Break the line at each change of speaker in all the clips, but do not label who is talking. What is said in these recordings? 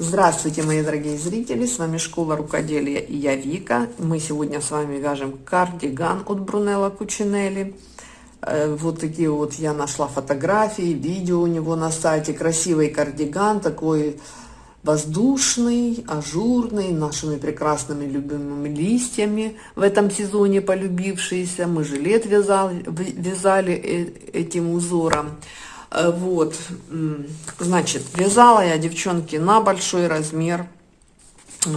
Здравствуйте, мои дорогие зрители! С вами Школа Рукоделия и я Вика. Мы сегодня с вами вяжем кардиган от Брунелла Кучинелли. Э, вот такие вот я нашла фотографии, видео у него на сайте. Красивый кардиган, такой воздушный, ажурный, нашими прекрасными любимыми листьями в этом сезоне полюбившийся. Мы жилет вязали, вязали э, этим узором. Э, вот, значит, вязала я, девчонки, на большой размер. Э,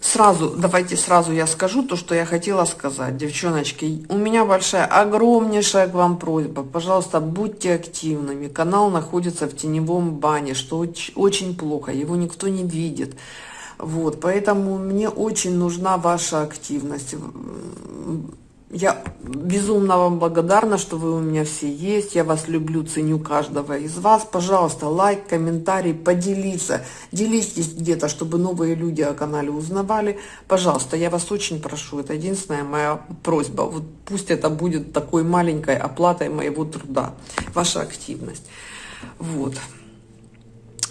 сразу, давайте сразу я скажу то, что я хотела сказать, девчоночки. У меня большая, огромнейшая к вам просьба. Пожалуйста, будьте активными. Канал находится в теневом бане, что очень, очень плохо, его никто не видит. Вот, поэтому мне очень нужна ваша активность я безумно вам благодарна, что вы у меня все есть. Я вас люблю, ценю каждого из вас. Пожалуйста, лайк, комментарий, поделиться. Делитесь где-то, чтобы новые люди о канале узнавали. Пожалуйста, я вас очень прошу. Это единственная моя просьба. Вот пусть это будет такой маленькой оплатой моего труда. Ваша активность. Вот.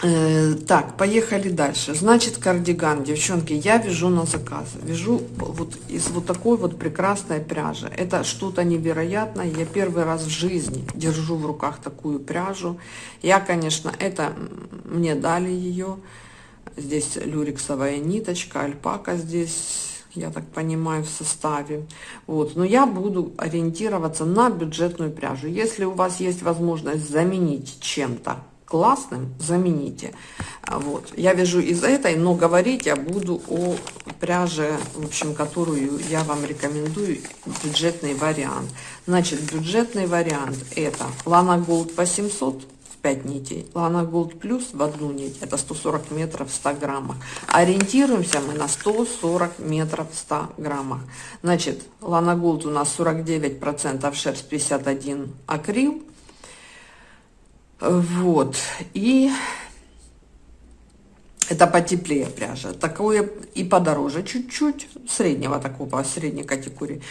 Э, так, поехали дальше. Значит, кардиган, девчонки, я вяжу на заказ. Вяжу вот из вот такой вот прекрасной пряжи. Это что-то невероятное. Я первый раз в жизни держу в руках такую пряжу. Я, конечно, это мне дали ее. Здесь люрексовая ниточка, альпака здесь я так понимаю, в составе. Вот. Но я буду ориентироваться на бюджетную пряжу. Если у вас есть возможность заменить чем-то классным, замените. Вот. Я вяжу из этой, но говорить я буду о пряже, в общем, которую я вам рекомендую, бюджетный вариант. Значит, бюджетный вариант это Lana Gold 800 в 5 нитей, Lana Gold Plus в одну нить, это 140 метров в 100 граммах. Ориентируемся мы на 140 метров в 100 граммах. Значит, Lana Gold у нас 49% шерсть, 51 акрил, вот. И это потеплее пряжа. Такое и подороже чуть-чуть, среднего такого, средней категории.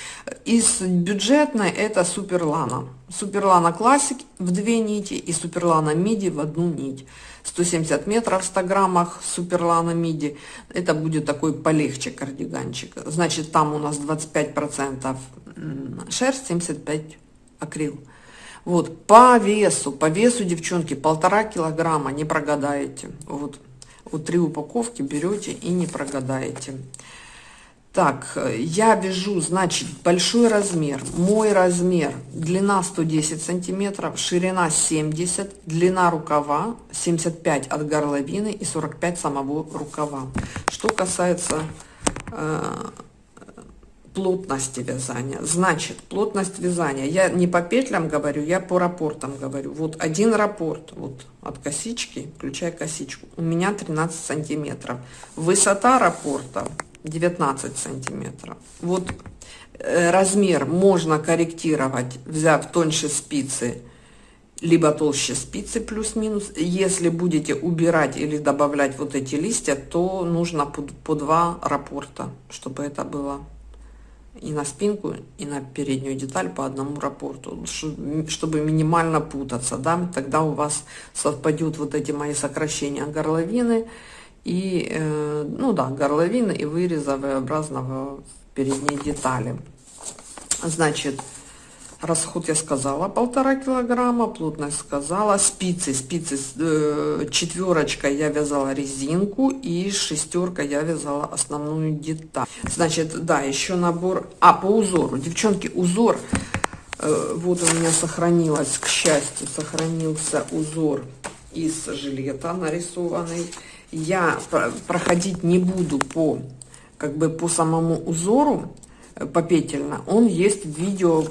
Из бюджетной это Суперлана. Суперлана Классик в две нити и Суперлана Миди в одну нить. 170 метров в 100 граммах Суперлана Миди. Это будет такой полегче кардиганчик. Значит, там у нас 25% шерсть, 75 акрил. Вот, по весу, по весу, девчонки, полтора килограмма, не прогадаете. Вот, вот три упаковки берете и не прогадаете. Так, я вяжу, значит, большой размер. Мой размер, длина 110 сантиметров, ширина 70, длина рукава 75 от горловины и 45 самого рукава. Что касается э, плотности вязания. Значит, плотность вязания. Я не по петлям говорю, я по рапортам говорю. Вот один рапорт, вот от косички, включая косичку, у меня 13 сантиметров. Высота рапорта 19 сантиметров. Вот э, размер можно корректировать, взяв тоньше спицы, либо толще спицы плюс-минус. Если будете убирать или добавлять вот эти листья, то нужно по, по два рапорта, чтобы это было и на спинку, и на переднюю деталь по одному рапорту, чтобы минимально путаться, да, тогда у вас совпадут вот эти мои сокращения горловины и, э, ну да, горловины и выреза V-образного передней детали. Значит, Расход я сказала полтора килограмма, плотность сказала. Спицы, спицы э, четверочкой я вязала резинку и шестерка я вязала основную деталь. Значит, да, еще набор. А, по узору. Девчонки, узор. Э, вот у меня сохранилось, к счастью, сохранился узор из жилета нарисованный. Я проходить не буду по, как бы по самому узору, э, попетельно. Он есть в видео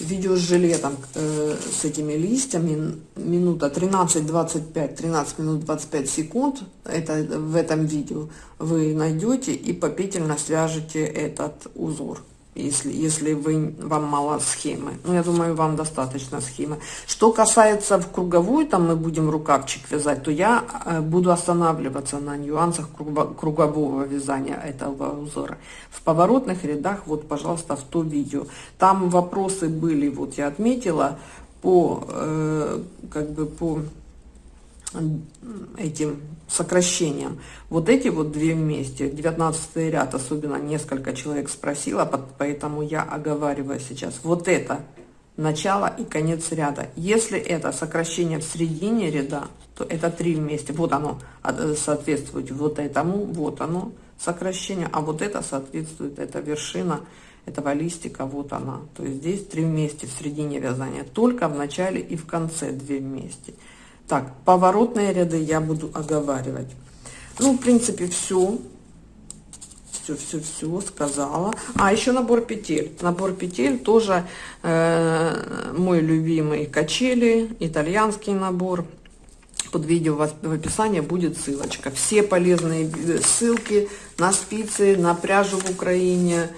видео с жилетом, э, с этими листьями, минута 13-25, 13 минут 25 секунд, это в этом видео вы найдете и попетельно свяжете этот узор если, если вы, вам мало схемы. Ну, я думаю, вам достаточно схемы. Что касается в круговую, там мы будем рукавчик вязать, то я э, буду останавливаться на нюансах кругового вязания этого узора. В поворотных рядах, вот, пожалуйста, в то видео. Там вопросы были, вот я отметила, по, э, как бы по этим сокращением. Вот эти вот две вместе, 19 ряд, особенно несколько человек спросила, поэтому я оговариваю сейчас. Вот это начало и конец ряда. Если это сокращение в середине ряда, то это три вместе. Вот оно э, соответствует вот этому, вот оно сокращение, а вот это соответствует, это вершина этого листика, вот она. То есть здесь три вместе в середине вязания, только в начале и в конце две вместе. Так, поворотные ряды я буду оговаривать. Ну, в принципе, все. Все, все, все сказала. А, еще набор петель. Набор петель тоже э, мой любимый качели, итальянский набор. Под видео в описании будет ссылочка. Все полезные э, ссылки на спицы, на пряжу в Украине,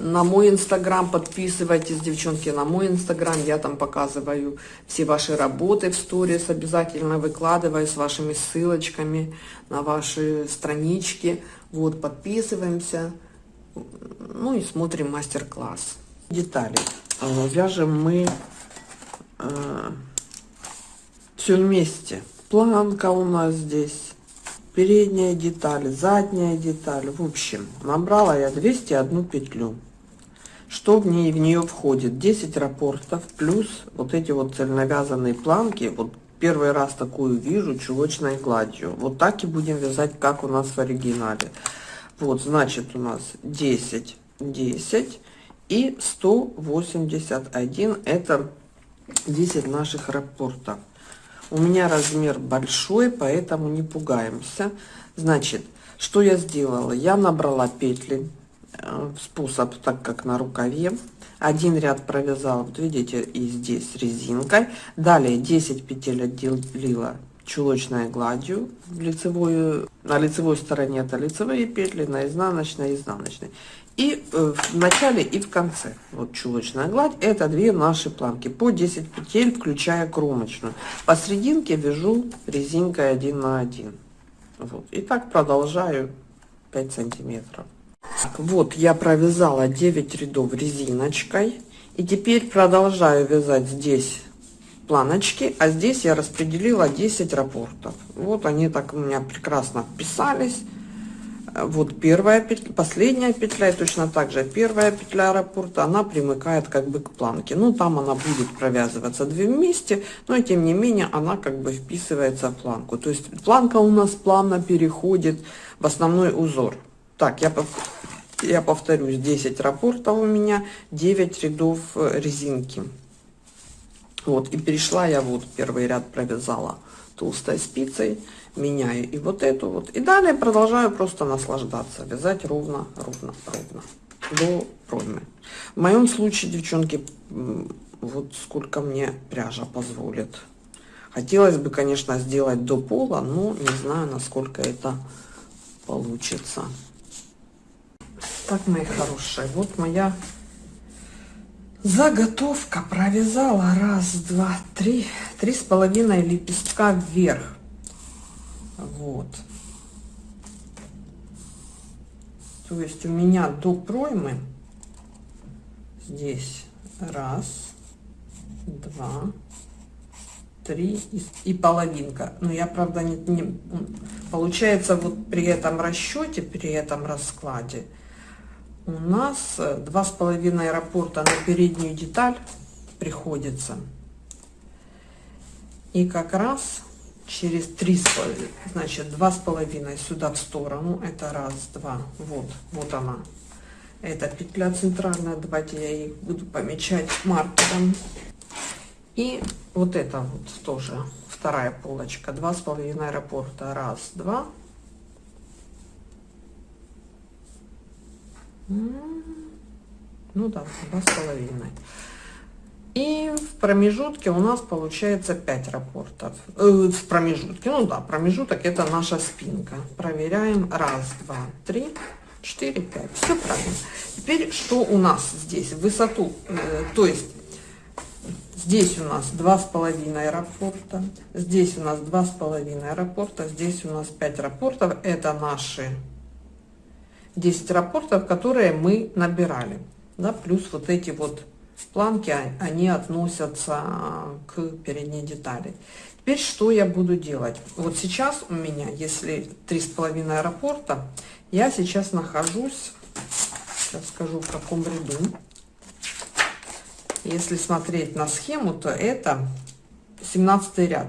на мой инстаграм подписывайтесь, девчонки, на мой инстаграм. Я там показываю все ваши работы в сторис, обязательно выкладываю с вашими ссылочками на ваши странички. Вот, подписываемся, ну и смотрим мастер-класс. Детали. Э, вяжем мы э, все вместе. Планка у нас здесь передняя деталь, задняя деталь. В общем, набрала я 201 петлю. Что в ней в нее входит? 10 рапортов плюс вот эти вот цельновязанные планки. Вот первый раз такую вижу чулочной гладью. Вот так и будем вязать, как у нас в оригинале. Вот, значит, у нас 10, 10 и 181. Это 10 наших рапортов. У меня размер большой, поэтому не пугаемся. Значит, что я сделала? Я набрала петли, э, способ так как на рукаве. Один ряд провязала, вот видите, и здесь резинкой. Далее 10 петель отделила чулочной гладью лицевую, на лицевой стороне это лицевые петли, на изнаночной изнаночной. И э, в начале и в конце. Вот чулочная гладь. Это две наши планки по 10 петель, включая кромочную. Посерединке вяжу резинкой 1 на 1. Вот. И так продолжаю 5 сантиметров. Так, вот я провязала 9 рядов резиночкой. И теперь продолжаю вязать здесь планочки, а здесь я распределила 10 рапортов. Вот они так у меня прекрасно вписались вот первая петля, последняя петля, и точно так же первая петля раппорта, она примыкает как бы к планке. Ну, там она будет провязываться две вместе, но тем не менее она как бы вписывается в планку. То есть планка у нас плавно переходит в основной узор. Так, я, я повторюсь, 10 раппортов у меня, 9 рядов э, резинки. Вот, и перешла я вот первый ряд провязала толстой спицей меняю и вот эту вот. И далее продолжаю просто наслаждаться, вязать ровно, ровно, ровно до проймы. В моем случае, девчонки, вот сколько мне пряжа позволит. Хотелось бы, конечно, сделать до пола, но не знаю, насколько это получится. Так, мои хорошие, вот моя заготовка. Провязала раз, два, три, три с половиной лепестка вверх. Вот. То есть у меня до проймы здесь раз, два, три и, и половинка. Но я, правда, не, не... Получается, вот при этом расчете, при этом раскладе у нас два с половиной рапорта на переднюю деталь приходится. И как раз через три значит два с половиной сюда в сторону это раз два вот вот она. Это петля центральная давайте я их буду помечать маркером. И вот это вот тоже вторая полочка два с половиной раппорта раз два. Ну да два с половиной и в промежутке у нас получается 5 рапортов. Э, в промежутке, ну да, промежуток это наша спинка. Проверяем. Раз, два, три, четыре, пять. Все правильно. Теперь что у нас здесь? Высоту, э, то есть здесь у нас два с половиной рапорта, здесь у нас два с половиной рапорта, здесь у нас 5 рапортов. Это наши 10 рапортов, которые мы набирали. Да, плюс вот эти вот планки, а, они относятся к передней детали. Теперь что я буду делать? Вот сейчас у меня, если три с половиной аэропорта, я сейчас нахожусь, сейчас скажу в каком ряду. Если смотреть на схему, то это 17 ряд.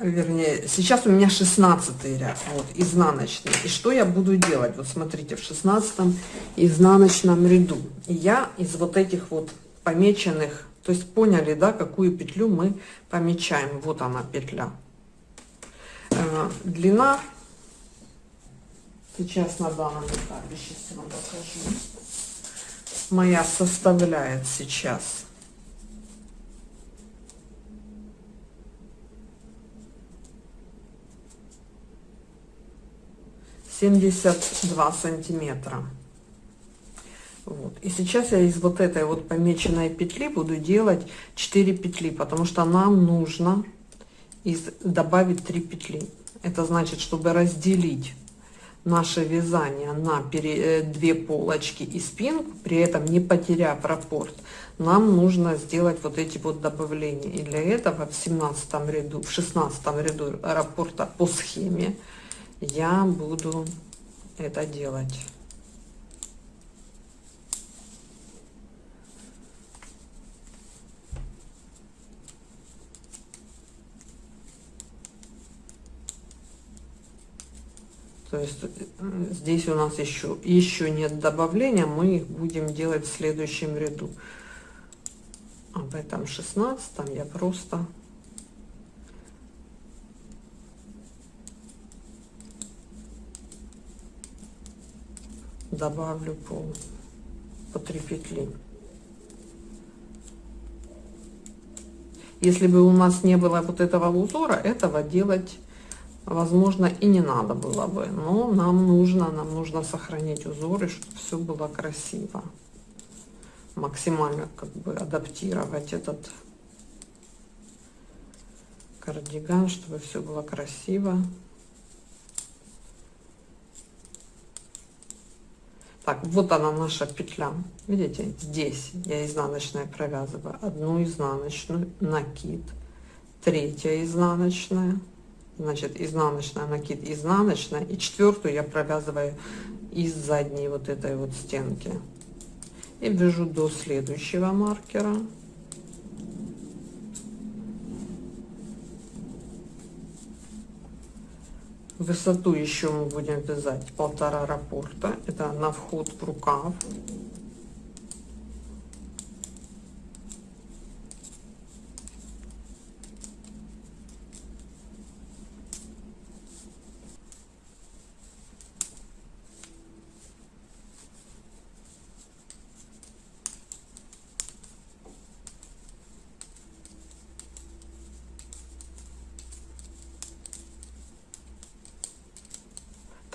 Вернее, сейчас у меня 16 ряд, вот, изнаночный. И что я буду делать? Вот смотрите, в 16 изнаночном ряду. Я из вот этих вот помеченных то есть поняли, да, какую петлю мы помечаем. Вот она петля. Э, длина, сейчас на данном этапе, сейчас я вам покажу, моя составляет сейчас семьдесят два сантиметра. Вот. И сейчас я из вот этой вот помеченной петли буду делать 4 петли, потому что нам нужно из, добавить 3 петли. Это значит, чтобы разделить наше вязание на пере, э, две полочки и спинку, при этом не потеряв раппорт, нам нужно сделать вот эти вот добавления. И для этого в 17 ряду, в 16 ряду раппорта по схеме я буду это делать. То есть здесь у нас еще, еще нет добавления, мы их будем делать в следующем ряду. В этом шестнадцатом я просто добавлю по, по 3 петли. Если бы у нас не было вот этого узора, этого делать возможно, и не надо было бы. Но нам нужно, нам нужно сохранить узоры, чтобы все было красиво. Максимально как бы адаптировать этот кардиган, чтобы все было красиво. Так, вот она наша петля. Видите, здесь я изнаночная провязываю одну изнаночную, накид, третья изнаночная, значит изнаночная накид изнаночная и четвертую я провязываю из задней вот этой вот стенки. И вяжу до следующего маркера. Высоту еще мы будем вязать полтора раппорта. Это на вход в рукав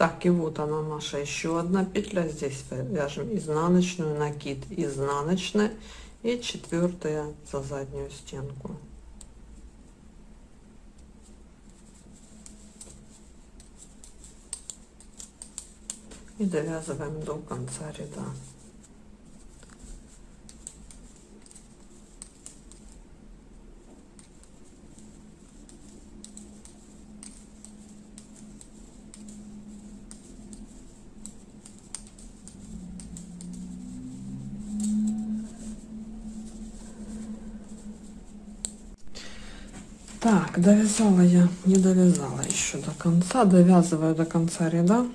Так, и вот она наша еще одна петля. Здесь вяжем изнаночную, накид изнаночная и четвертая за заднюю стенку. И довязываем до конца ряда. Так, довязала я, не довязала еще до конца, довязываю до конца ряда.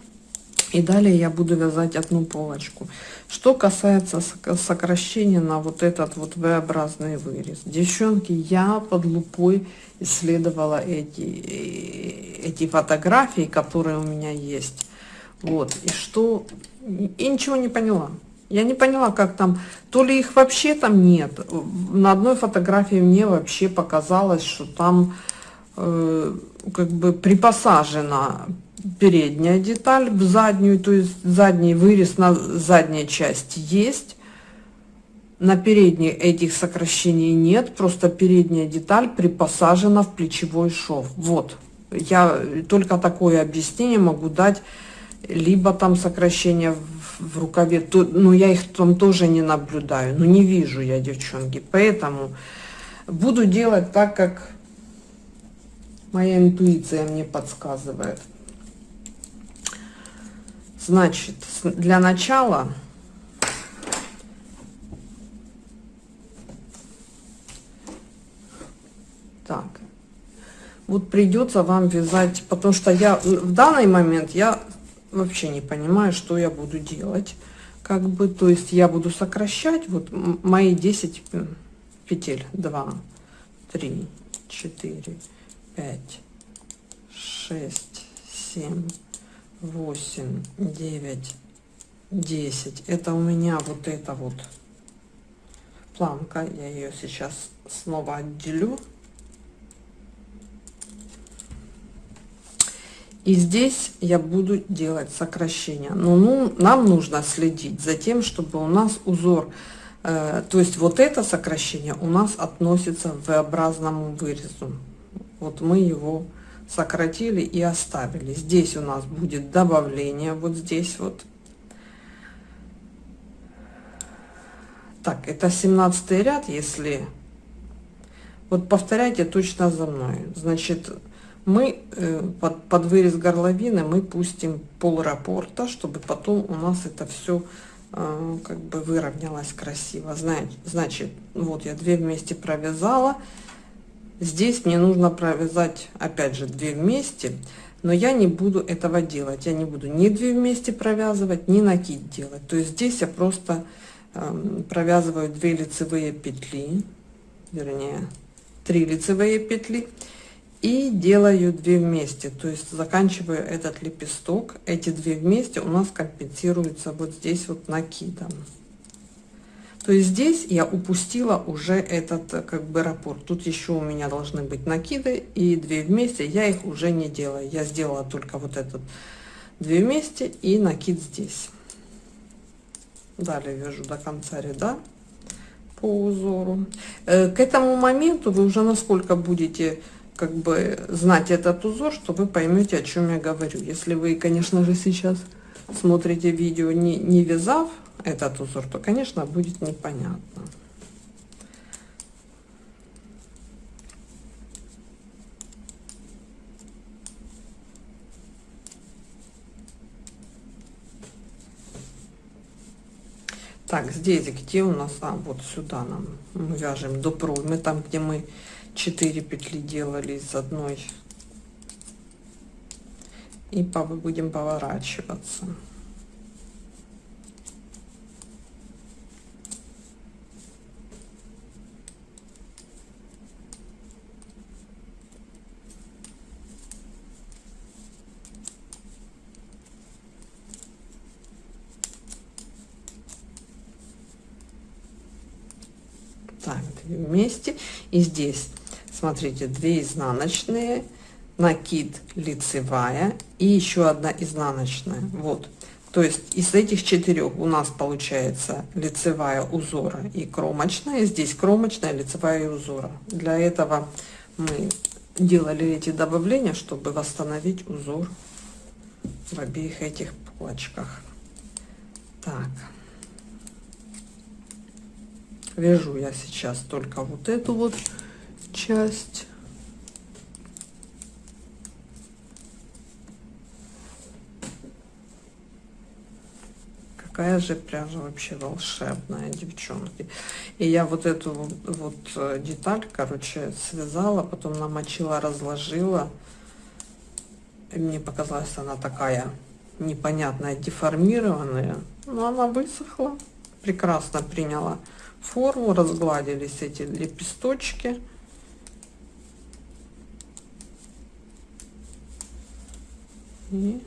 И далее я буду вязать одну полочку. Что касается сокращения на вот этот вот V-образный вырез. Девчонки, я под лупой исследовала эти, эти фотографии, которые у меня есть. Вот, и что... И ничего не поняла. Я не поняла, как там, то ли их вообще там нет. На одной фотографии мне вообще показалось, что там как бы припосажена передняя деталь в заднюю, то есть задний вырез на задней части есть. На передней этих сокращений нет, просто передняя деталь припосажена в плечевой шов. Вот, я только такое объяснение могу дать, либо там сокращение в в рукаве, то, ну я их там тоже не наблюдаю, ну не вижу я, девчонки, поэтому буду делать так, как Моя интуиция мне подсказывает. Значит, для начала так, вот придется вам вязать, потому что я в данный момент я вообще не понимаю, что я буду делать. Как бы, то есть я буду сокращать вот мои 10 петель. 2, 3, 4, 5, 6, 7, 8, 9, 10. Это у меня вот эта вот планка. Я ее сейчас снова отделю. И здесь я буду делать сокращение. Но ну, нам нужно следить за тем, чтобы у нас узор, э, то есть вот это сокращение у нас относится к V-образному вырезу. Вот мы его сократили и оставили. Здесь у нас будет добавление, вот здесь вот. Так, это 17 ряд, если... Вот повторяйте точно за мной. Значит, мы э, под, под вырез горловины мы пустим пол рапорта, чтобы потом у нас это все э, как бы выровнялось красиво. Знаете, значит, вот я две вместе провязала, Здесь мне нужно провязать, опять же, 2 вместе, но я не буду этого делать. Я не буду ни 2 вместе провязывать, ни накид делать. То есть здесь я просто э, провязываю 2 лицевые петли, вернее, 3 лицевые петли и делаю 2 вместе. То есть заканчиваю этот лепесток. Эти 2 вместе у нас компенсируются вот здесь вот накидом. То есть здесь я упустила уже этот э, как бы раппорт. Тут еще у меня должны быть накиды и две вместе. Я их уже не делаю. Я сделала только вот этот две вместе и накид здесь. Далее вяжу до конца ряда по узору. Э, к этому моменту вы уже насколько будете как бы знать этот узор, что вы поймете, о чем я говорю. Если вы, конечно же, сейчас смотрите видео не, не вязав этот узор, то, конечно, будет непонятно. Так, здесь где у нас, а, вот сюда нам мы вяжем до проймы, там, где мы 4 петли делали из одной. И будем поворачиваться. Так вместе. И здесь смотрите 2 изнаночные накид лицевая и еще одна изнаночная. Вот. То есть из этих четырех у нас получается лицевая узора и кромочная. Здесь кромочная лицевая узора. Для этого мы делали эти добавления чтобы восстановить узор в обеих этих полочках так вяжу я сейчас только вот эту вот часть. Какая же пряжа вообще волшебная девчонки. И я вот эту вот, э, деталь короче связала потом намочила разложила. И мне показалась она такая непонятная деформированная. Но она высохла прекрасно приняла форму, разгладились эти лепесточки. И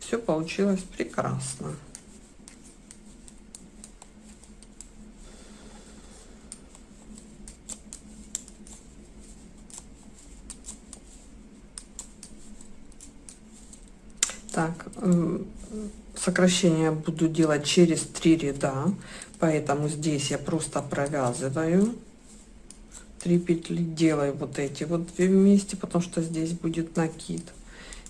все получилось прекрасно. Так, сокращение буду делать через три ряда поэтому здесь я просто провязываю. 3 петли делаю вот эти вот две вместе потому что здесь будет накид.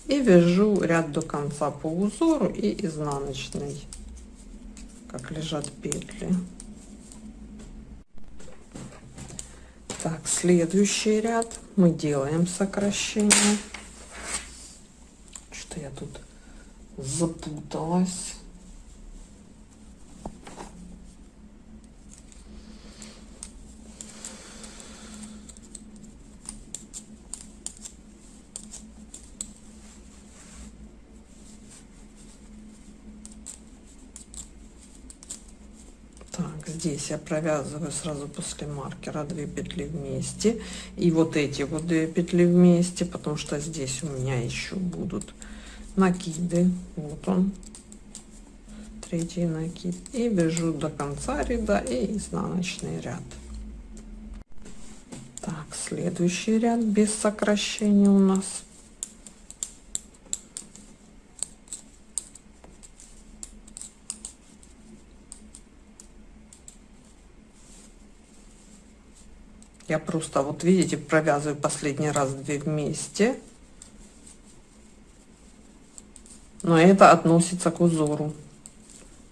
И вяжу ряд до конца по узору и изнаночный как лежат петли. Так, следующий ряд. Мы делаем сокращение. Что я тут запуталась. здесь я провязываю сразу после маркера 2 петли вместе и вот эти вот 2 петли вместе потому что здесь у меня еще будут накиды. Вот он. Третий накид. И вяжу до конца ряда и изнаночный ряд. Так следующий ряд без сокращения у нас. Я просто вот видите провязываю последний раз две вместе но это относится к узору.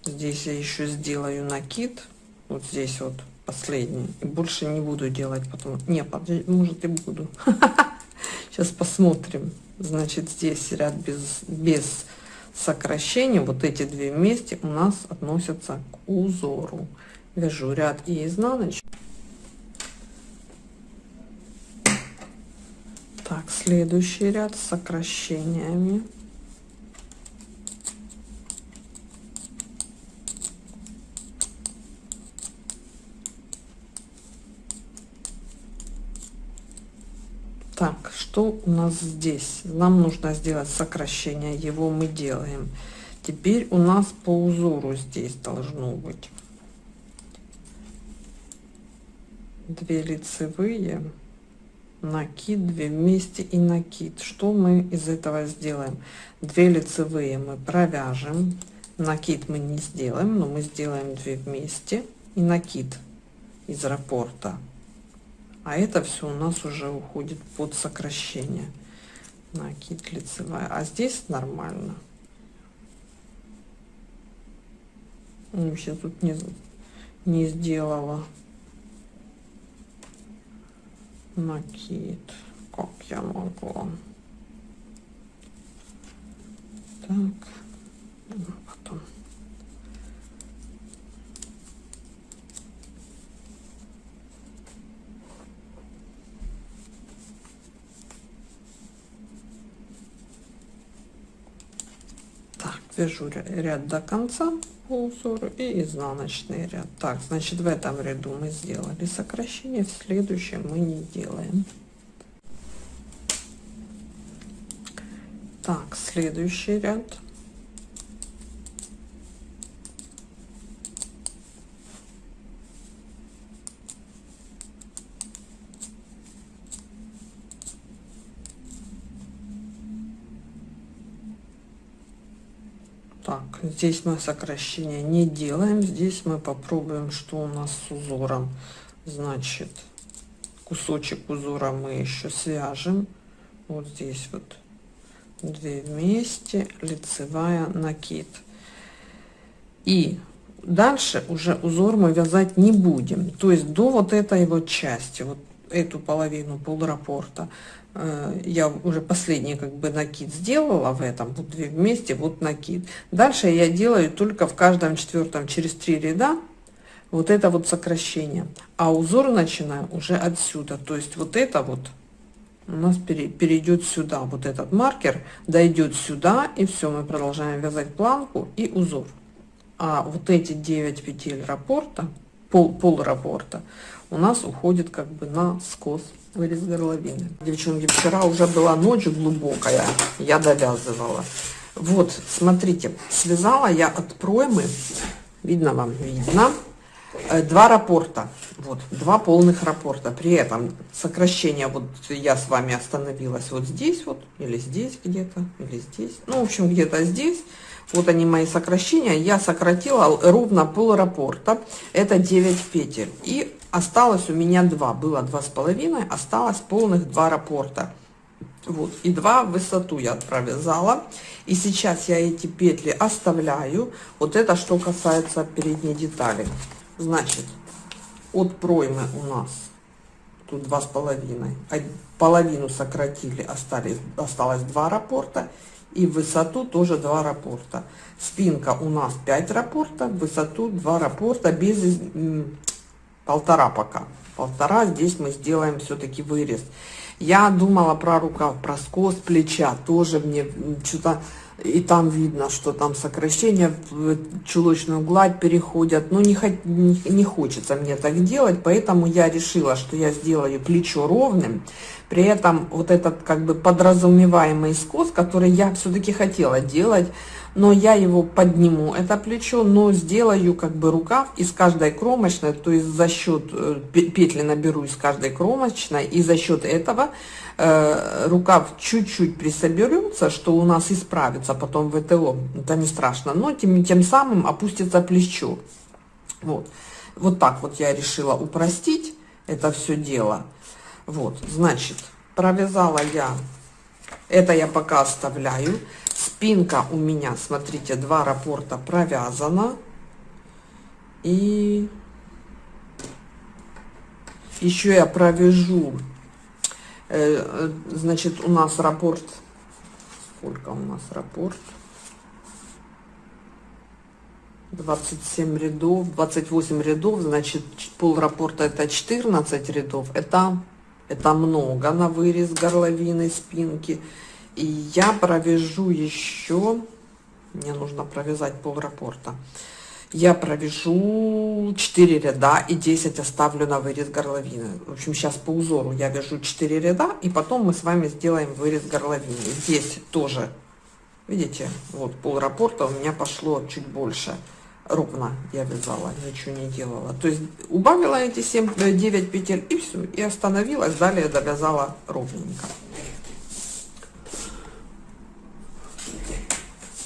Здесь я еще сделаю накид. Вот здесь вот последний. И больше не буду делать потом не может и буду. Сейчас посмотрим. Значит здесь ряд без без сокращения вот эти две вместе у нас относятся к узору. Вяжу ряд и изнаночный Так, следующий ряд с сокращениями. Так, что у нас здесь? Нам нужно сделать сокращение, его мы делаем. Теперь у нас по узору здесь должно быть две лицевые накид 2 вместе и накид что мы из этого сделаем 2 лицевые мы провяжем накид мы не сделаем но мы сделаем 2 вместе и накид из раппорта а это все у нас уже уходит под сокращение накид лицевая. А здесь нормально. Вообще тут не не сделала накид как я могла так потом так вяжу ряд до конца по узору и изнаночный ряд. Так значит в этом ряду мы сделали сокращение в следующем мы не делаем. Так следующий ряд так здесь мы сокращения не делаем здесь мы попробуем что у нас с узором. Значит кусочек узора мы еще свяжем. Вот здесь вот две вместе лицевая накид. И дальше уже узор мы вязать не будем. То есть до вот этой вот части вот эту половину полрапорта Э, я уже последний как бы накид сделала в этом вот две вместе вот накид. Дальше я делаю только в каждом четвертом через три ряда вот это вот сокращение. А узор начинаю уже отсюда. То есть вот это вот у нас перейдет сюда вот этот маркер дойдет сюда и все мы продолжаем вязать планку и узор. А вот эти 9 петель раппорта пол пол раппорта у нас уходит как бы на скос вырез горловины. Девчонки, вчера уже была ночь глубокая, я довязывала. Вот, смотрите, связала я от проймы, видно вам, видно, э, два рапорта, вот, два полных рапорта. При этом сокращение, вот я с вами остановилась вот здесь вот, или здесь где-то, или здесь, ну, в общем, где-то здесь. Вот они мои сокращения. Я сократила ровно пол рапорта. Это 9 петель. И осталось у меня два было два с половиной осталось полных два раппорта вот и два в высоту я провязала и сейчас я эти петли оставляю вот это что касается передней детали значит от проймы у нас тут два с половиной. Половину сократили, остались, осталось два раппорта. И в высоту тоже два раппорта. Спинка у нас 5 раппорта, в высоту 2 раппорта без полтора пока. Полтора, здесь мы сделаем все-таки вырез. Я думала про рукав, про скос плеча, тоже мне что-то и там видно, что там сокращения в чулочную гладь переходят. Но не, не, не хочется мне так делать, поэтому я решила, что я сделаю плечо ровным. При этом вот этот как бы подразумеваемый скос, который я все-таки хотела делать, но я его подниму, это плечо, но сделаю как бы рукав из каждой кромочной, то есть за счет э, петли наберу из каждой кромочной, и за счет этого э, рукав чуть-чуть присоберется, что у нас исправится потом в ВТО, это не страшно, но тем, тем самым опустится плечо. Вот. вот так вот я решила упростить это все дело. Вот, значит, провязала я, это я пока оставляю. Спинка у меня, смотрите, два раппорта провязана. И еще я провяжу, э, значит, у нас раппорт, сколько у нас раппорт? 27 рядов, 28 рядов, значит, пол раппорта это 14 рядов, это, это много на вырез горловины, спинки. И я провяжу еще, мне нужно провязать пол раппорта. Я провяжу 4 ряда и 10 оставлю на вырез горловины. В общем, сейчас по узору я вяжу 4 ряда, и потом мы с вами сделаем вырез горловины. Здесь тоже, видите, вот пол раппорта у меня пошло чуть больше. Ровно я вязала, ничего не делала. То есть убавила эти 7, 9 э, петель и все, и остановилась. Далее довязала ровненько.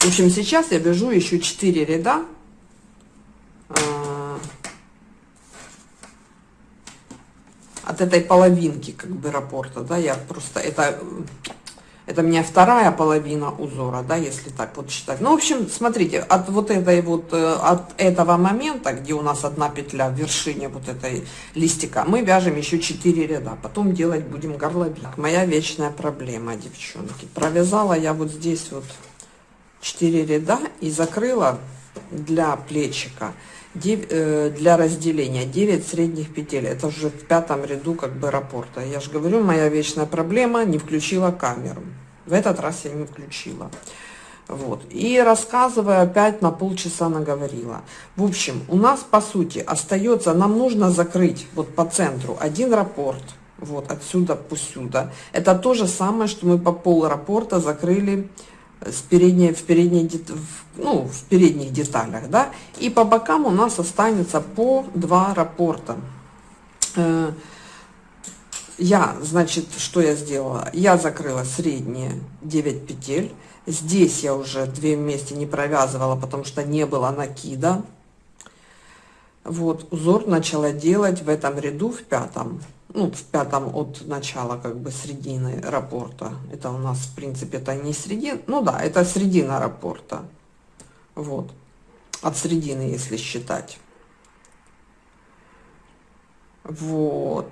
В общем, сейчас я вяжу еще 4 ряда. А, от этой половинки как бы раппорта, да, я просто, это, это у меня вторая половина узора, да, если так вот считать. Ну, в общем, смотрите, от вот этой вот, э, от этого момента, где у нас одна петля в вершине вот этой листика, мы вяжем еще 4 ряда, потом делать будем горловик. Моя вечная проблема, девчонки. Провязала я вот здесь вот 4 ряда и закрыла для плечика 9, э, для разделения 9 средних петель. Это уже в пятом ряду как бы раппорта я же говорю моя вечная проблема не включила камеру. В этот раз я не включила. Вот. И рассказываю опять на полчаса наговорила. В общем у нас по сути остается нам нужно закрыть вот по центру один раппорт вот отсюда пусть сюда это то же самое что мы по пол раппорта закрыли с передней, в, передней, ну, в передних деталях, да, и по бокам у нас останется по два раппорта. Э, я, значит, что я сделала? Я закрыла средние 9 петель. Здесь я уже две вместе не провязывала, потому что не было накида. Вот, узор начала делать в этом ряду, в пятом ну, в пятом от начала, как бы, середины рапорта. Это у нас, в принципе, это не середина, ну да, это середина рапорта. Вот, от середины, если считать. Вот.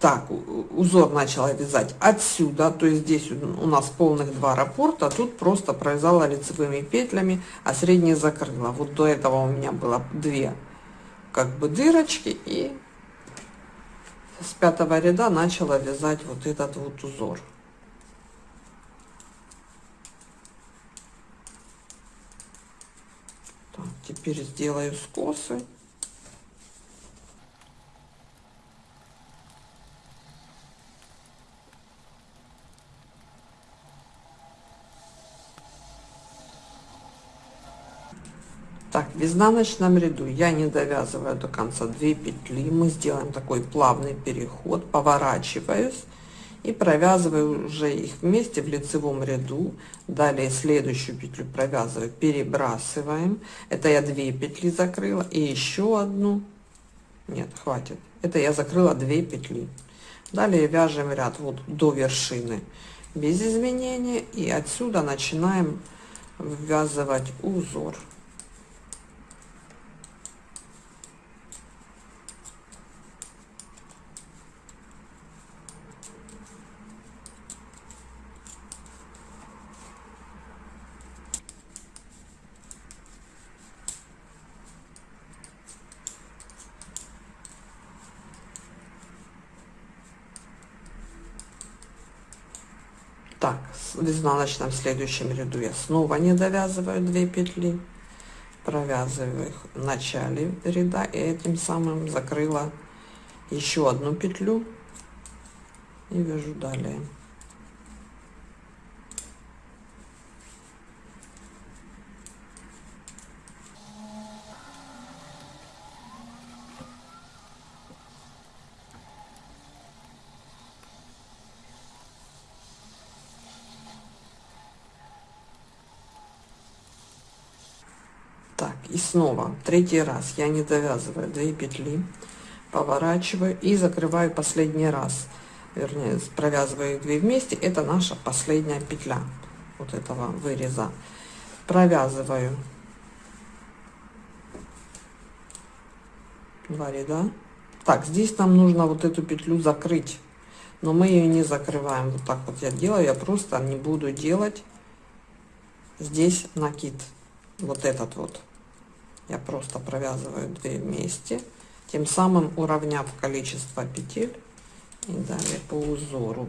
Так, узор начала вязать отсюда, то есть здесь у нас полных два раппорта, тут просто провязала лицевыми петлями, а средние закрыла. Вот до этого у меня было две как бы дырочки и с пятого ряда начала вязать вот этот вот узор. Так, теперь сделаю скосы. Так, в изнаночном ряду я не довязываю до конца 2 петли. Мы сделаем такой плавный переход, поворачиваюсь и провязываю уже их вместе в лицевом ряду. Далее следующую петлю провязываю, перебрасываем. Это я 2 петли закрыла и еще одну. Нет, хватит. Это я закрыла 2 петли. Далее вяжем ряд вот до вершины без изменения и отсюда начинаем ввязывать узор. Так в изнаночном следующем ряду я снова не довязываю 2 петли провязываю их в начале ряда и этим самым закрыла еще одну петлю и вяжу далее так и снова третий раз. Я не довязываю 2 петли поворачиваю и закрываю последний раз. Вернее провязываю их 2 вместе. Это наша последняя петля вот этого выреза. Провязываю 2 ряда. Так здесь нам нужно вот эту петлю закрыть но мы ее не закрываем. Вот так вот я делаю. Я просто не буду делать здесь накид. Вот этот вот я просто провязываю 2 вместе тем самым уравняв количество петель и далее по узору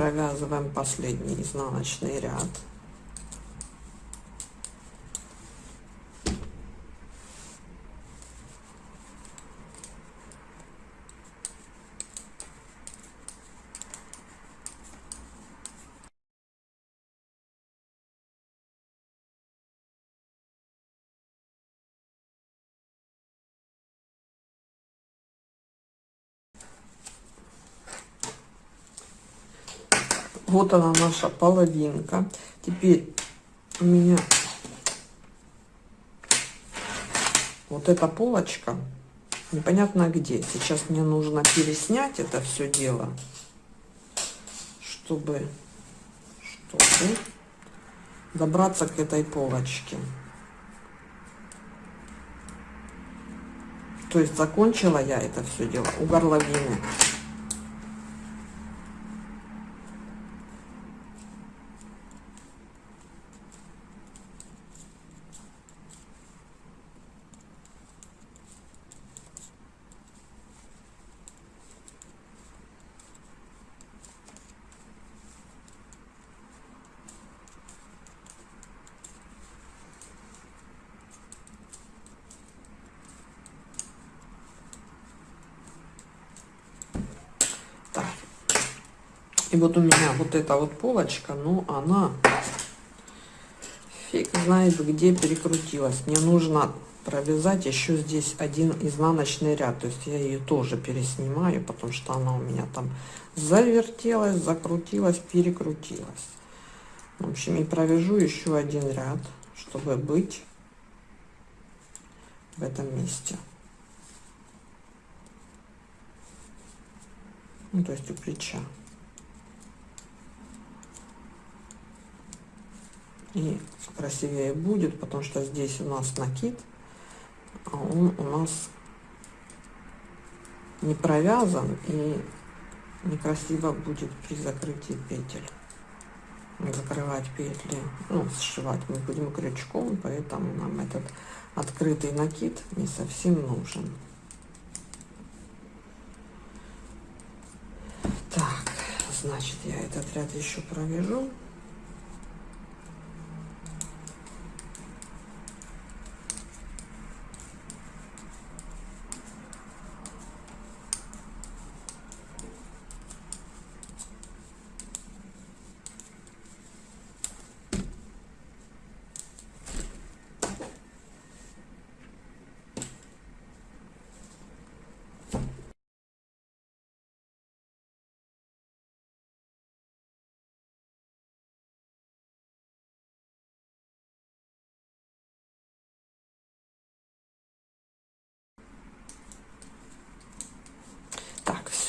провязываем последний изнаночный ряд вот она наша половинка теперь у меня вот эта полочка. Непонятно где. Сейчас мне нужно переснять это все дело чтобы чтобы добраться к этой полочке. То есть закончила я это все дело у горловины вот у меня вот эта вот полочка, ну она фиг знает где перекрутилась. Мне нужно провязать еще здесь один изнаночный ряд. То есть я ее тоже переснимаю, потому что она у меня там завертелась, закрутилась, перекрутилась. В общем, и провяжу еще один ряд, чтобы быть в этом месте. Ну, то есть у плеча. И красивее будет, потому что здесь у нас накид, а он у нас не провязан и некрасиво будет при закрытии петель. Закрывать петли, ну, сшивать мы будем крючком, поэтому нам этот открытый накид не совсем нужен. Так, значит, я этот ряд еще провяжу.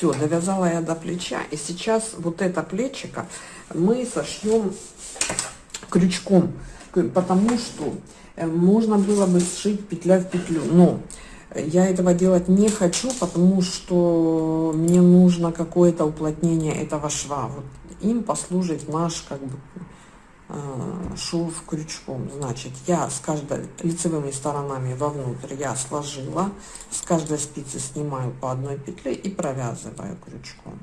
Все, довязала я до плеча. И сейчас вот это плечико мы сошьем крючком, потому что э, можно было бы сшить петля в петлю. Но я этого делать не хочу, потому что мне нужно какое-то уплотнение этого шва. Вот им послужит наш как бы шов крючком. Значит, я с каждой лицевыми сторонами вовнутрь я сложила, с каждой спицы снимаю по одной петле и провязываю крючком.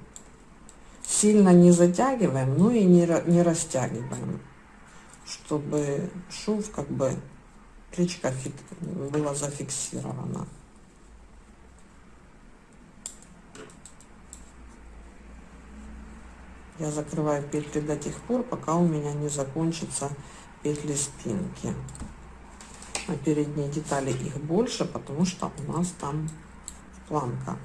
Сильно не затягиваем, но и не, не растягиваем, чтобы шов как бы плечко было зафиксировано. Я закрываю петли до тех пор, пока у меня не закончатся петли спинки. А передние детали их больше, потому что у нас там планка.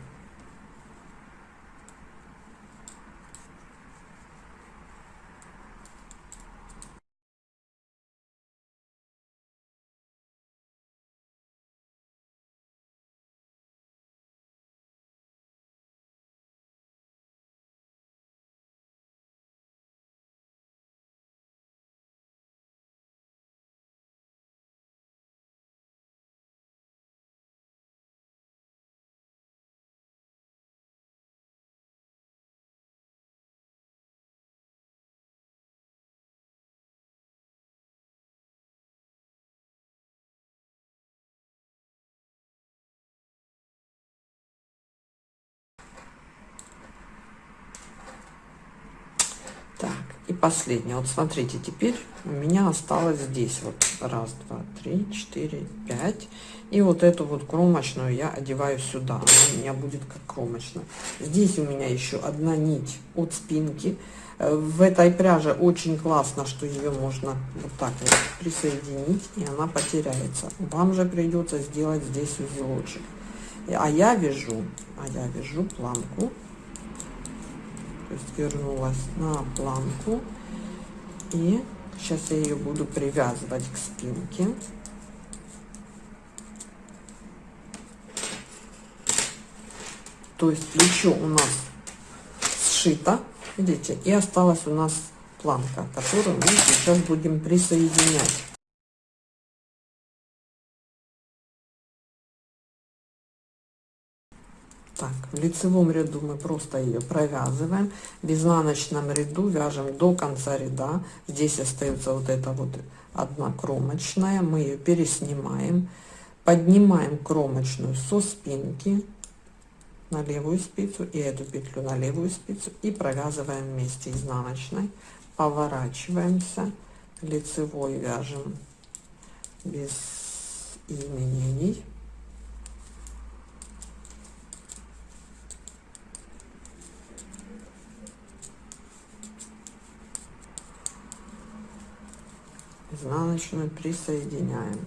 И последнее. Вот смотрите, теперь у меня осталось здесь вот раз, два, три, четыре, пять. И вот эту вот кромочную я одеваю сюда. Она у меня будет как кромочная. Здесь у меня еще одна нить от спинки. Э, в этой пряже очень классно, что ее можно вот так вот присоединить, и она потеряется. Вам же придется сделать здесь узелочек. А я вяжу, а я вяжу планку то есть вернулась на планку. И сейчас я ее буду привязывать к спинке. То есть плечо у нас сшито видите и осталась у нас планка которую мы сейчас будем присоединять в лицевом ряду мы просто ее провязываем. В изнаночном ряду вяжем до конца ряда. Здесь остается вот эта вот одна кромочная. Мы ее переснимаем. Поднимаем кромочную со спинки на левую спицу и эту петлю на левую спицу и провязываем вместе изнаночной. Поворачиваемся. Лицевой вяжем без изменений. Изнаночную присоединяем.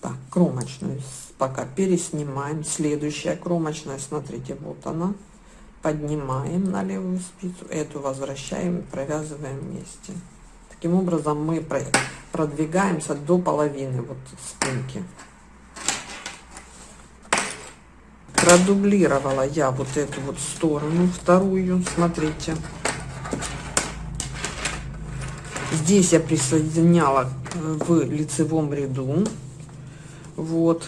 Так, кромочную пока переснимаем. Следующая кромочная, смотрите, вот она. Поднимаем на левую спицу, эту возвращаем, провязываем вместе. Таким образом мы продвигаемся до половины вот спинки. Продублировала я вот эту вот сторону вторую смотрите. Здесь я присоединяла э, в лицевом ряду вот.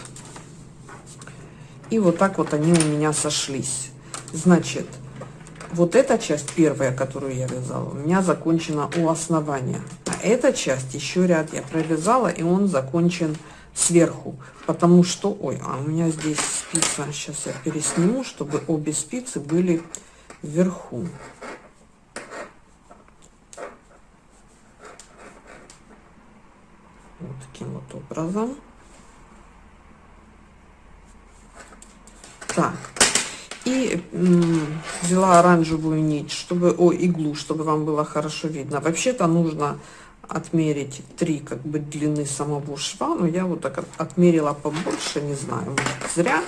И вот так вот они у меня сошлись. Значит вот эта часть первая которую я вязала у меня закончена у основания. А эта часть еще ряд я провязала и он закончен сверху, потому что, ой, а у меня здесь спица, сейчас я пересниму, чтобы обе спицы были вверху. Вот таким вот образом. Так, и взяла оранжевую нить, чтобы, о, иглу, чтобы вам было хорошо видно. Вообще-то нужно отмерить три как бы длины самого шва, но я вот так отмерила побольше, не знаю, может, зря.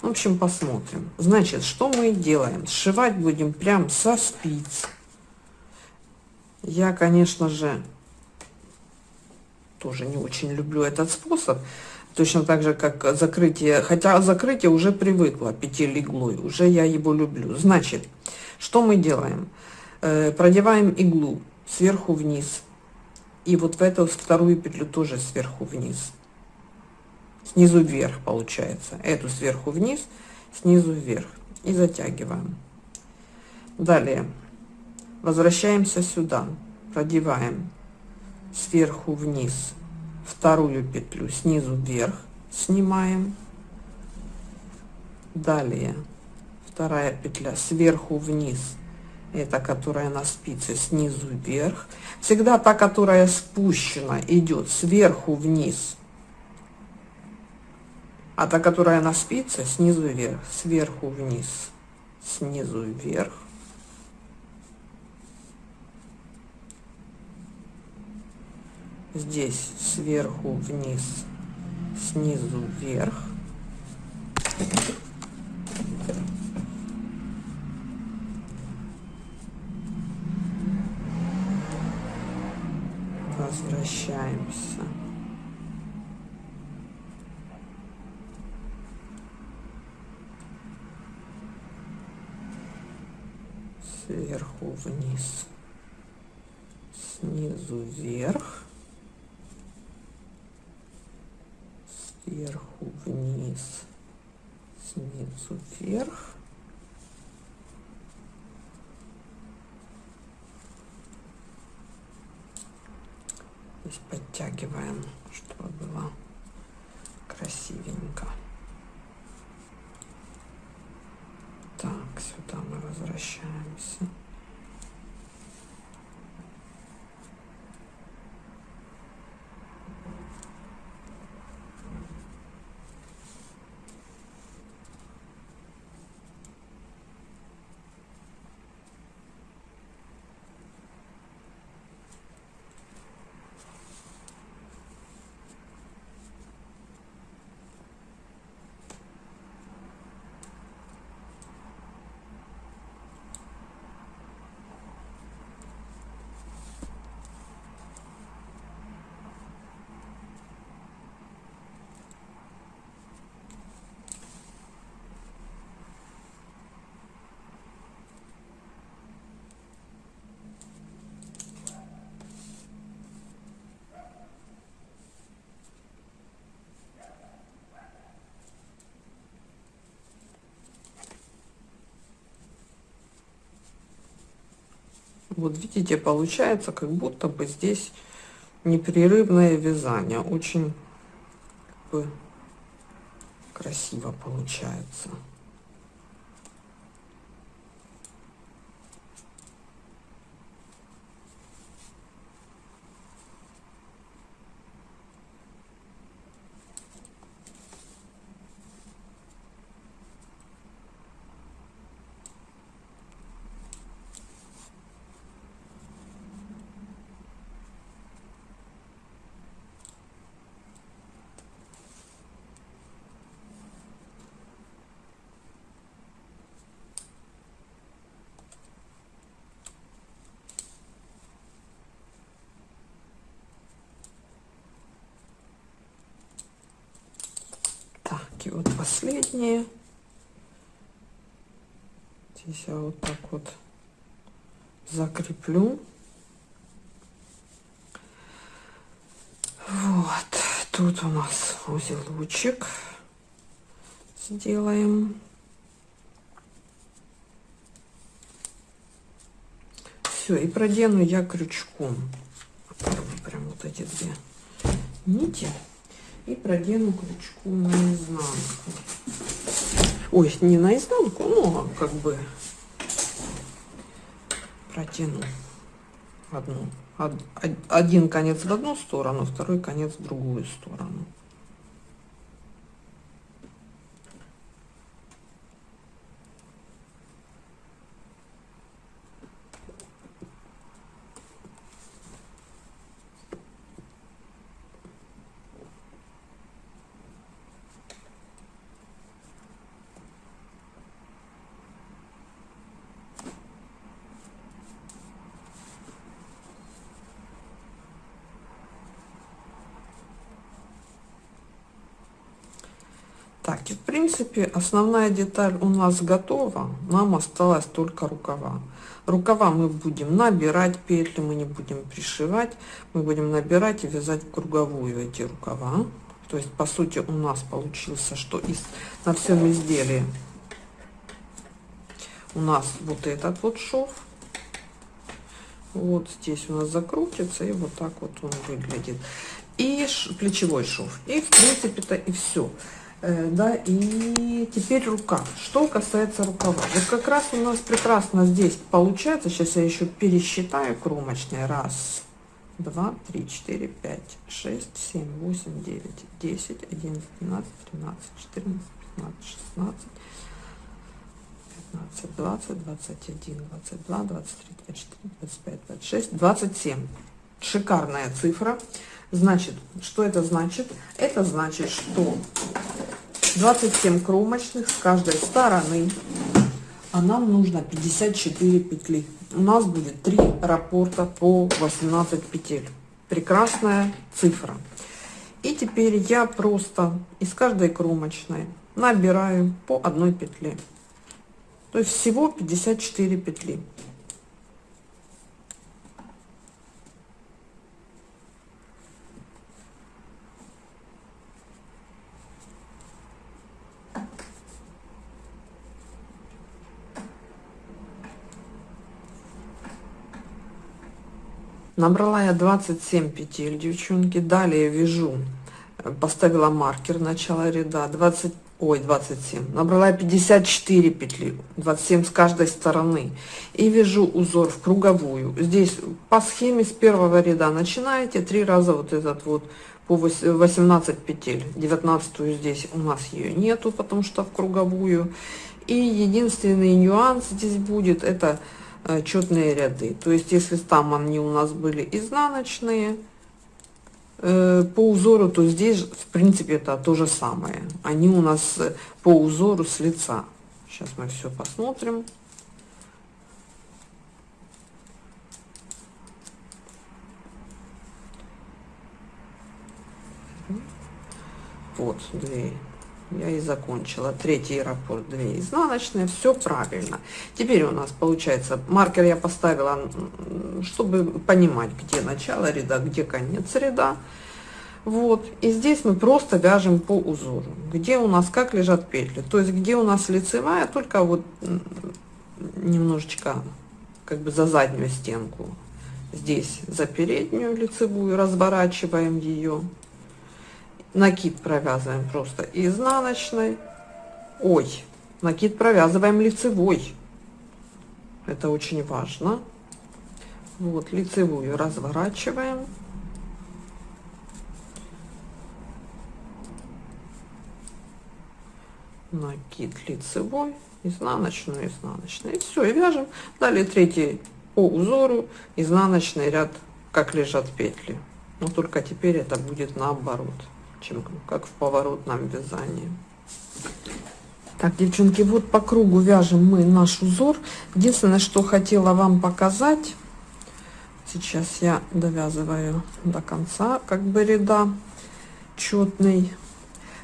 В общем, посмотрим. Значит, что мы делаем? Сшивать будем прям со спиц. Я, конечно же, тоже не очень люблю этот способ. Точно так же, как закрытие, хотя закрытие уже привыкла петель иглой, уже я его люблю. Значит, что мы делаем? Э, продеваем иглу сверху вниз. И вот в эту вторую петлю тоже сверху вниз. Снизу вверх получается. Эту сверху вниз, снизу вверх. И затягиваем. Далее возвращаемся сюда. Продеваем сверху вниз вторую петлю снизу вверх снимаем далее вторая петля сверху вниз это которая на спице снизу вверх. Всегда та которая спущена идет сверху вниз. А та которая на спице снизу вверх. Сверху вниз снизу вверх. Здесь сверху вниз снизу вверх возвращаемся сверху вниз снизу вверх сверху вниз, снизу вверх. Здесь подтягиваем, чтобы было красивенько. Так, сюда мы возвращаемся. Вот видите, получается, как будто бы здесь непрерывное вязание. Очень красиво получается. и вот последние. Здесь я вот так вот закреплю. Вот, тут у нас узелочек сделаем. Все, и продену я крючком. Прям вот эти две нити и продену крючком наизнанку. Ой, не наизнанку, но как бы протяну одну. Один конец в одну сторону, второй конец в другую сторону. Так, и в принципе основная деталь у нас готова. Нам осталось только рукава. Рукава мы будем набирать петли, мы не будем пришивать. Мы будем набирать и вязать круговую эти рукава. То есть, по сути, у нас получился, что из, на всем изделии у нас вот этот вот шов. Вот здесь у нас закрутится, и вот так вот он выглядит. И плечевой шов. И, в принципе-то, и все. Э, да, и теперь рукав. Что касается рукава. Вот как раз у нас прекрасно здесь получается. Сейчас я еще пересчитаю кромочные. Раз, два, три, четыре, пять, шесть, семь, восемь, девять, десять, одиннадцать, двенадцать, тринадцать, четырнадцать, пятнадцать, шестнадцать. 15, 20, 21, 22, 23, 24, 25, 26, 27. Шикарная цифра. Значит, что это значит? Это значит, что 27 кромочных с каждой стороны, а нам нужно 54 петли. У нас будет 3 раппорта по 18 петель. Прекрасная цифра. И теперь я просто из каждой кромочной набираю по одной петле. То есть всего 54 петли. Набрала я 27 петель, девчонки. Далее вяжу, поставила маркер начала ряда, 20, ой, 27. Набрала 54 петли, 27 с каждой стороны. И вяжу узор в круговую. Здесь по схеме с первого ряда начинаете, три раза вот этот вот по 18 петель. 19 здесь у нас ее нету, потому что в круговую. И единственный нюанс здесь будет, это Э, четные ряды. То есть, если там они у нас были изнаночные э, по узору, то здесь, в принципе, это то же самое. Они у нас э, по узору с лица. Сейчас мы все посмотрим. Вот, две я и закончила. Третий раппорт, 2 изнаночные, все правильно. Теперь у нас получается, маркер я поставила, чтобы понимать, где начало ряда, где конец ряда. Вот, и здесь мы просто вяжем по узору, где у нас как лежат петли. То есть, где у нас лицевая, только вот немножечко как бы за заднюю стенку. Здесь за переднюю лицевую разворачиваем ее накид провязываем просто изнаночной. Ой накид провязываем лицевой. Это очень важно. Вот лицевую разворачиваем. Накид лицевой изнаночную изнаночную. И все и вяжем. Далее третий по узору. Изнаночный ряд как лежат петли. Но только теперь это будет наоборот чем как в поворотном вязании. Так, девчонки, вот по кругу вяжем мы наш узор. Единственное, что хотела вам показать, сейчас я довязываю до конца, как бы ряда четный,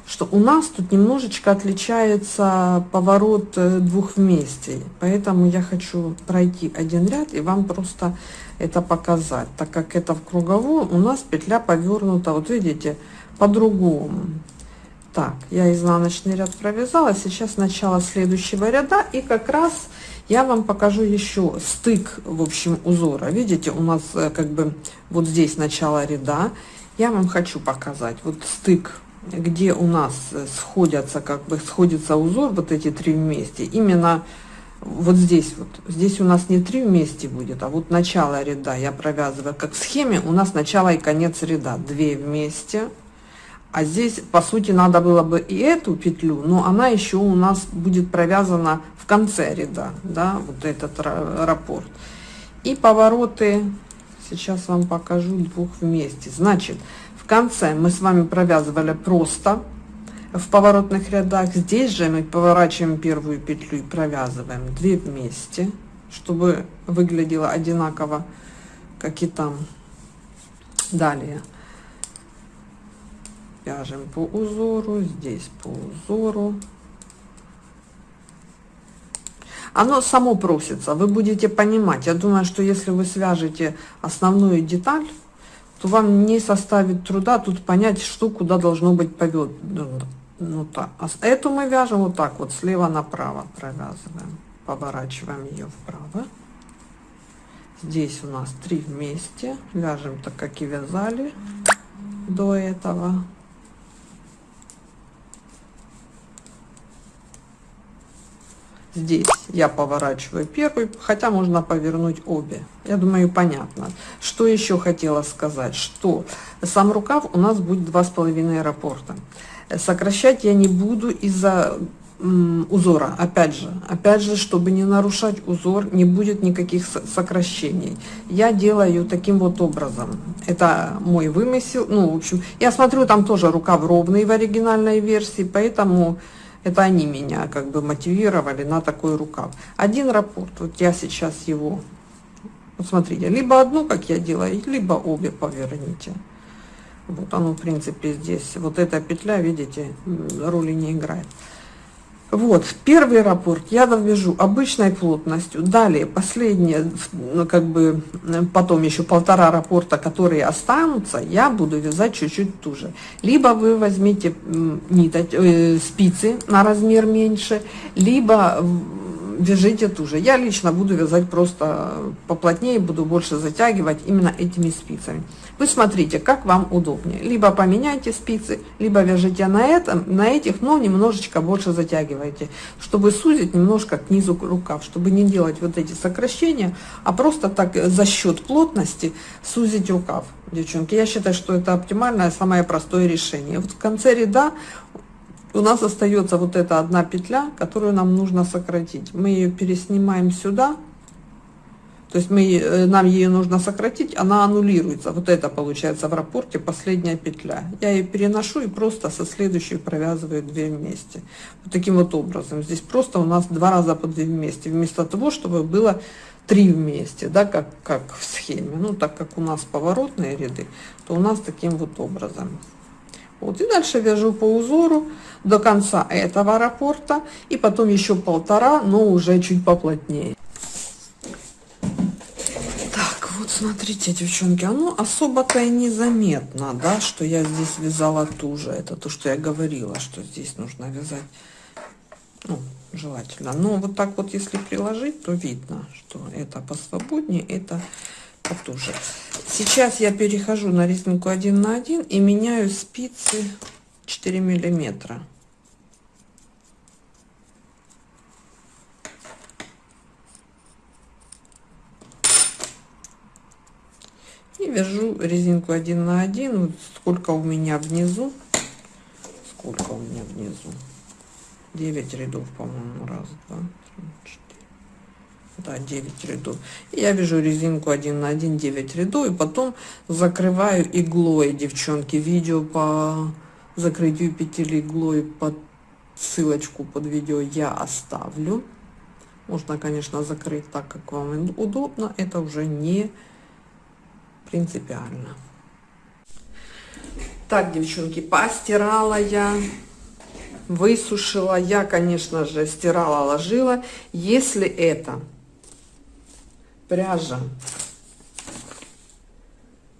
что у нас тут немножечко отличается поворот э, двух вместе. Поэтому я хочу пройти один ряд и вам просто это показать. Так как это в круговую, у нас петля повернута, вот видите, по-другому. Так, я изнаночный ряд провязала, сейчас начало следующего ряда, и как раз я вам покажу еще стык, в общем, узора. Видите, у нас э, как бы вот здесь начало ряда. Я вам хочу показать вот стык, где у нас э, сходятся, как бы сходится узор, вот эти три вместе. Именно вот здесь вот, здесь у нас не три вместе будет, а вот начало ряда я провязываю, как в схеме у нас начало и конец ряда, две вместе, а здесь, по сути, надо было бы и эту петлю, но она еще у нас будет провязана в конце ряда, да, вот этот раппорт. И повороты, сейчас вам покажу двух вместе. Значит, в конце мы с вами провязывали просто в поворотных рядах. Здесь же мы поворачиваем первую петлю и провязываем две вместе, чтобы выглядело одинаково, как и там. Далее вяжем по узору здесь по узору. Оно само просится вы будете понимать. Я думаю что если вы свяжете основную деталь то вам не составит труда тут понять что куда должно быть повед ну так а эту мы вяжем вот так вот слева направо провязываем. Поворачиваем ее вправо. Здесь у нас три вместе. Вяжем так как и вязали до этого здесь я поворачиваю первый хотя можно повернуть обе. Я думаю понятно. Что еще хотела сказать? Что сам рукав у нас будет два с половиной раппорта сокращать я не буду из-за узора. Опять же опять же чтобы не нарушать узор не будет никаких сокращений. Я делаю таким вот образом. Это мой вымысел. Ну в общем я смотрю там тоже рукав ровный в оригинальной версии поэтому это они меня как бы мотивировали на такой рукав. Один раппорт вот я сейчас его вот смотрите либо одну как я делаю либо обе поверните. Вот оно в принципе здесь вот эта петля видите роли не играет вот, первый раппорт я довяжу обычной плотностью. Далее, последнее, ну, как бы, потом еще полтора раппорта, которые останутся, я буду вязать чуть-чуть туже. Либо вы возьмите ниточ, э, спицы на размер меньше, либо вяжите туже. Я лично буду вязать просто поплотнее, буду больше затягивать именно этими спицами. Вы смотрите, как вам удобнее. Либо поменяйте спицы, либо вяжите на этом, на этих, но немножечко больше затягивайте, чтобы сузить немножко к низу рукав, чтобы не делать вот эти сокращения, а просто так за счет плотности сузить рукав. Девчонки, я считаю, что это оптимальное, самое простое решение. Вот в конце ряда у нас остается вот эта одна петля, которую нам нужно сократить. Мы ее переснимаем сюда, то есть мы, э, нам ее нужно сократить, она аннулируется. Вот это получается в рапорте последняя петля. Я ее переношу и просто со следующей провязываю две вместе. Вот таким вот образом. Здесь просто у нас два раза по две вместе, вместо того, чтобы было три вместе, да, как, как в схеме. Ну, так как у нас поворотные ряды, то у нас таким вот образом. Вот, и дальше вяжу по узору до конца этого раппорта, и потом еще полтора, но уже чуть поплотнее. Так, вот смотрите, девчонки, оно особо-то и незаметно, да, что я здесь вязала туже. Это то, что я говорила, что здесь нужно вязать, ну, желательно. Но вот так вот, если приложить, то видно, что это посвободнее, это потуже. Сейчас я перехожу на резинку 1 на 1 и меняю спицы 4 миллиметра. И вяжу резинку 1 на 1. Вот сколько у меня внизу. Сколько у меня внизу? 9 рядов, по-моему. Раз, два, три, четыре да 9 рядов и я вяжу резинку 1 на 1 9 рядов и потом закрываю иглой девчонки видео по закрытию петель иглой под ссылочку под видео я оставлю можно конечно закрыть так как вам удобно это уже не принципиально так девчонки постирала я высушила я конечно же стирала ложила если это пряжа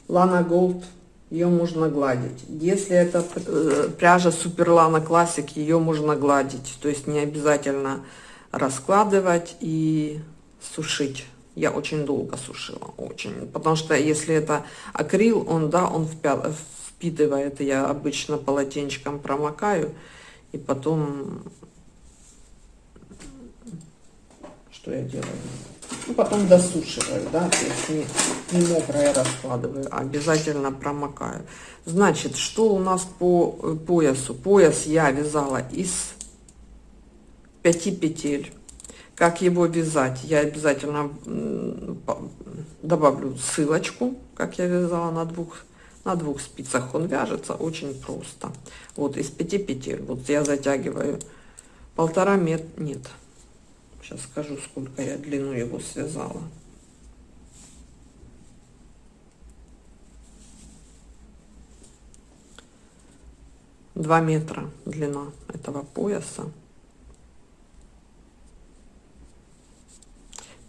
Lana Gold, ее можно гладить. Если это э, пряжа Супер Lana Classic, ее можно гладить. То есть не обязательно раскладывать и сушить. Я очень долго сушила, очень. Потому что если это акрил, он, да, он впитывает. Я обычно полотенчиком промокаю. И потом, что я делаю? Ну, потом досушиваю, да, то есть не, не мокрое раскладываю, а обязательно промокаю. Значит, что у нас по э, поясу? Пояс я вязала из 5 петель. Как его вязать? Я обязательно добавлю ссылочку, как я вязала на двух на двух спицах он вяжется очень просто вот из 5 петель вот я затягиваю полтора метра нет Сейчас скажу, сколько я длину его связала. 2 метра длина этого пояса.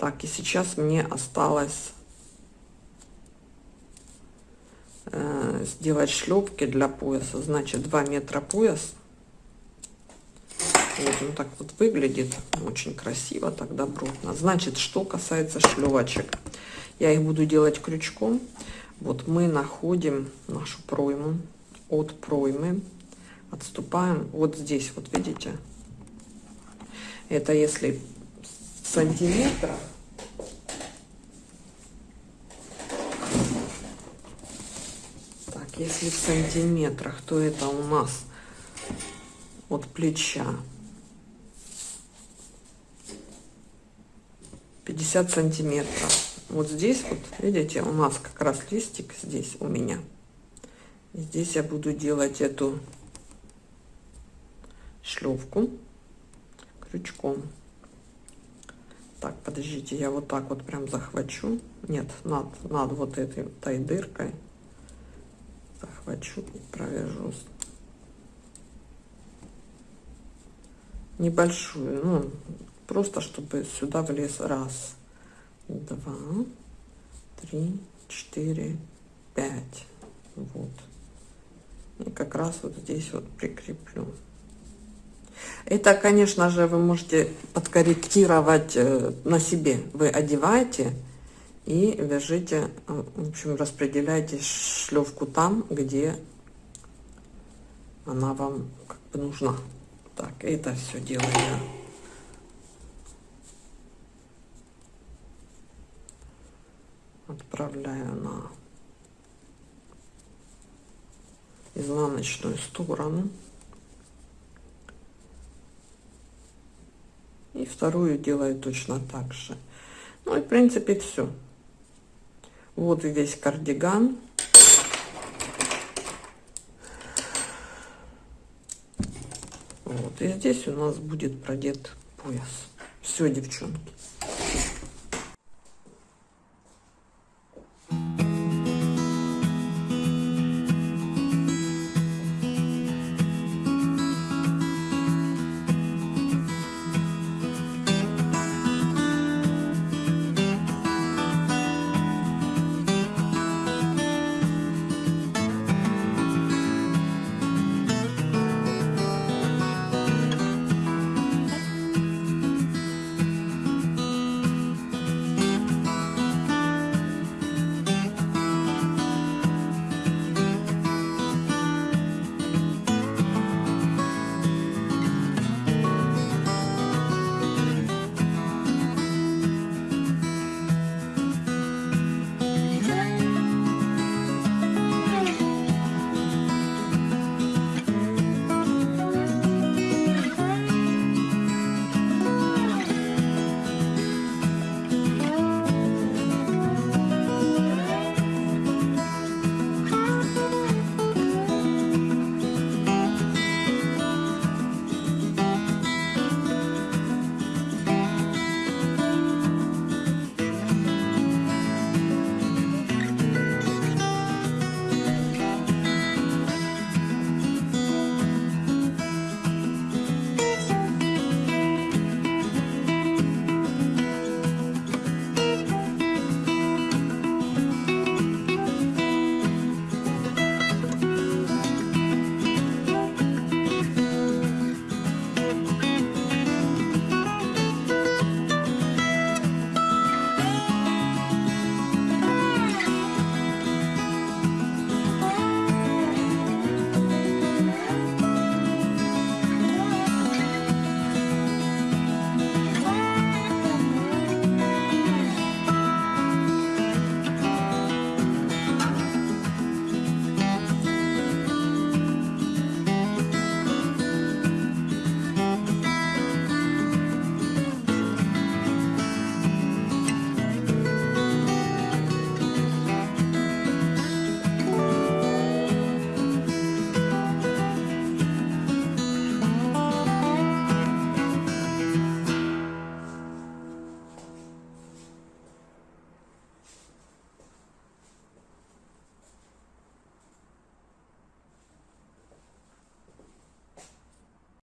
Так, и сейчас мне осталось э, сделать шлепки для пояса. Значит, 2 метра пояс. Вот он так вот выглядит. Очень красиво, так добротно. Значит, что касается шлевочек. Я их буду делать крючком. Вот мы находим нашу пройму от проймы отступаем вот здесь вот видите это если сантиметра так если в сантиметрах то это у нас от плеча 50 сантиметров вот здесь вот видите у нас как раз листик здесь у меня и здесь я буду делать эту шлевку крючком. Так, подождите, я вот так вот прям захвачу. Нет, над, над вот этой той дыркой захвачу и провяжу небольшую, ну, просто чтобы сюда влез раз, два, три, четыре, пять, вот. И как раз вот здесь вот прикреплю. Это, конечно же, вы можете подкорректировать э, на себе. Вы одеваете и вяжите, э, в общем, распределяйте шлевку там, где она вам как бы нужна. Так, это все дело я отправляю на изнаночную сторону. И вторую делаю точно так же. Ну и в принципе все. Вот весь кардиган. Вот, и здесь у нас будет продет пояс. Все, девчонки.